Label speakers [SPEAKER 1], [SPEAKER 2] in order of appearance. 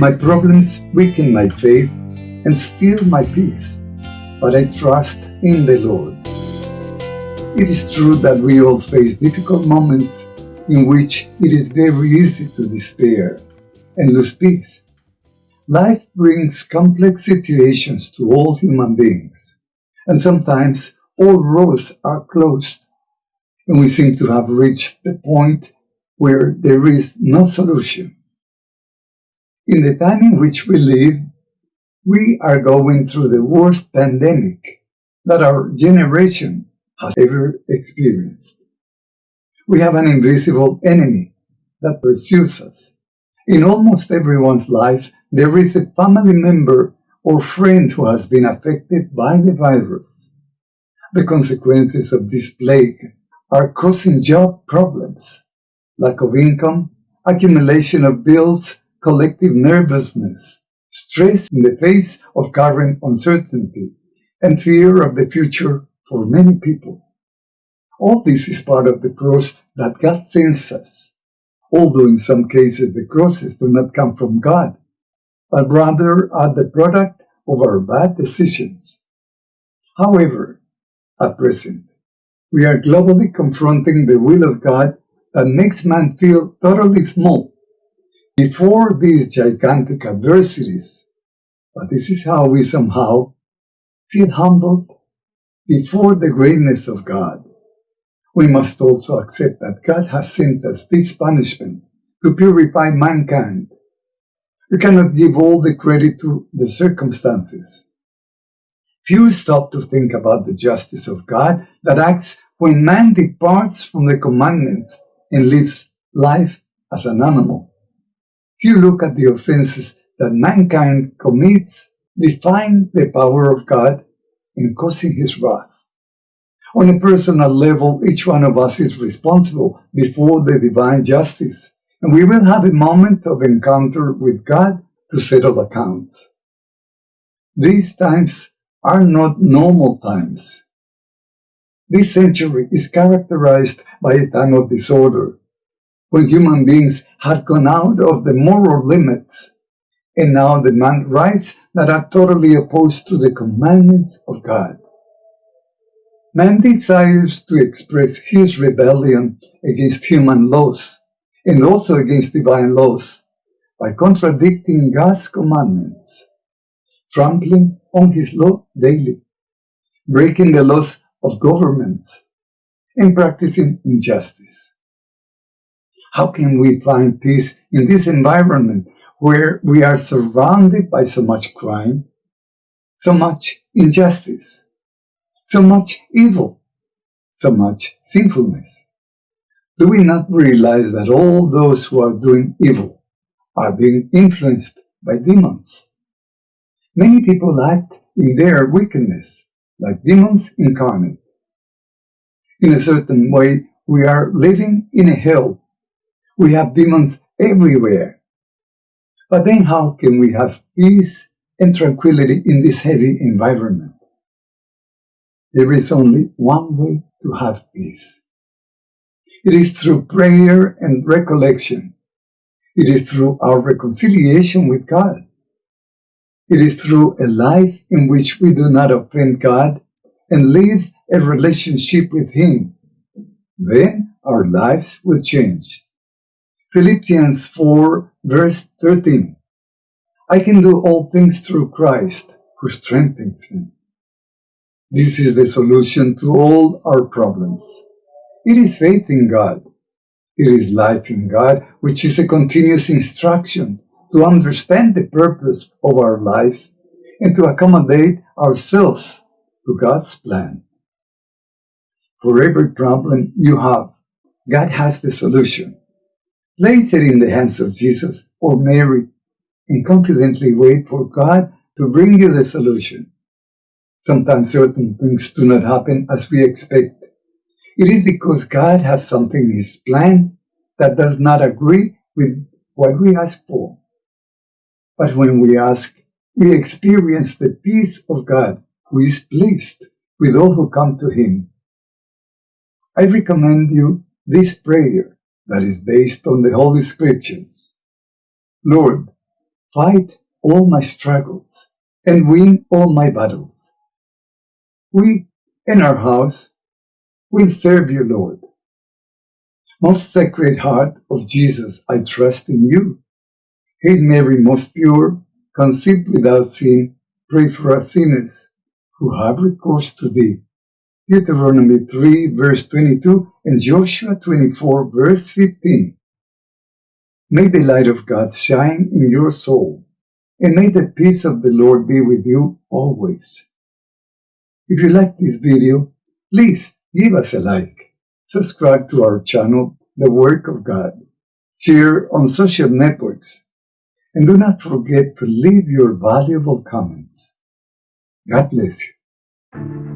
[SPEAKER 1] My problems weaken my faith and steal my peace, but I trust in the Lord. It is true that we all face difficult moments in which it is very easy to despair and lose peace. Life brings complex situations to all human beings, and sometimes all roads are closed, and we seem to have reached the point where there is no solution. In the time in which we live, we are going through the worst pandemic that our generation has ever experienced. We have an invisible enemy that pursues us. In almost everyone's life, there is a family member or friend who has been affected by the virus. The consequences of this plague are causing job problems, lack of income, accumulation of bills, collective nervousness, stress in the face of current uncertainty, and fear of the future for many people. All this is part of the cross that God sends us, although in some cases the crosses do not come from God, but rather are the product of our bad decisions. However, at present, we are globally confronting the will of God that makes man feel totally small before these gigantic adversities. But this is how we somehow feel humbled before the greatness of God. We must also accept that God has sent us this punishment to purify mankind. We cannot give all the credit to the circumstances. Few stop to think about the justice of God that acts when man departs from the commandments and lives life as an animal. Few look at the offenses that mankind commits, define the power of God in causing his wrath. On a personal level, each one of us is responsible before the divine justice, and we will have a moment of encounter with God to settle accounts. These times are not normal times. This century is characterized by a time of disorder, when human beings had gone out of the moral limits and now demand rights that are totally opposed to the commandments of God. Man desires to express his rebellion against human laws and also against divine laws by contradicting God's commandments, trampling on his law daily, breaking the laws of governments, and practicing injustice. How can we find peace in this environment where we are surrounded by so much crime, so much injustice, so much evil, so much sinfulness? Do we not realize that all those who are doing evil are being influenced by demons? Many people act in their wickedness like demons incarnate. In a certain way, we are living in a hell. We have demons everywhere. But then how can we have peace and tranquility in this heavy environment? There is only one way to have peace. It is through prayer and recollection. It is through our reconciliation with God. It is through a life in which we do not offend God and live a relationship with Him. Then our lives will change. Philippians 4 verse 13. I can do all things through Christ who strengthens me. This is the solution to all our problems. It is faith in God. It is life in God, which is a continuous instruction to understand the purpose of our life and to accommodate ourselves to God's plan. For every problem you have, God has the solution. Place it in the hands of Jesus or Mary and confidently wait for God to bring you the solution. Sometimes certain things do not happen as we expect. It is because God has something in His plan that does not agree with what we ask for. But when we ask, we experience the peace of God who is pleased with all who come to Him. I recommend you this prayer that is based on the Holy Scriptures. Lord, fight all my struggles, and win all my battles. We, in our house, will serve you, Lord. Most Sacred Heart of Jesus, I trust in you. Hail Mary, most pure, conceived without sin, pray for us sinners who have recourse to thee. Deuteronomy 3 verse 22 and Joshua 24 verse 15. May the light of God shine in your soul, and may the peace of the Lord be with you always. If you like this video, please give us a like, subscribe to our channel, The Work of God, share on social networks, and do not forget to leave your valuable comments. God bless you.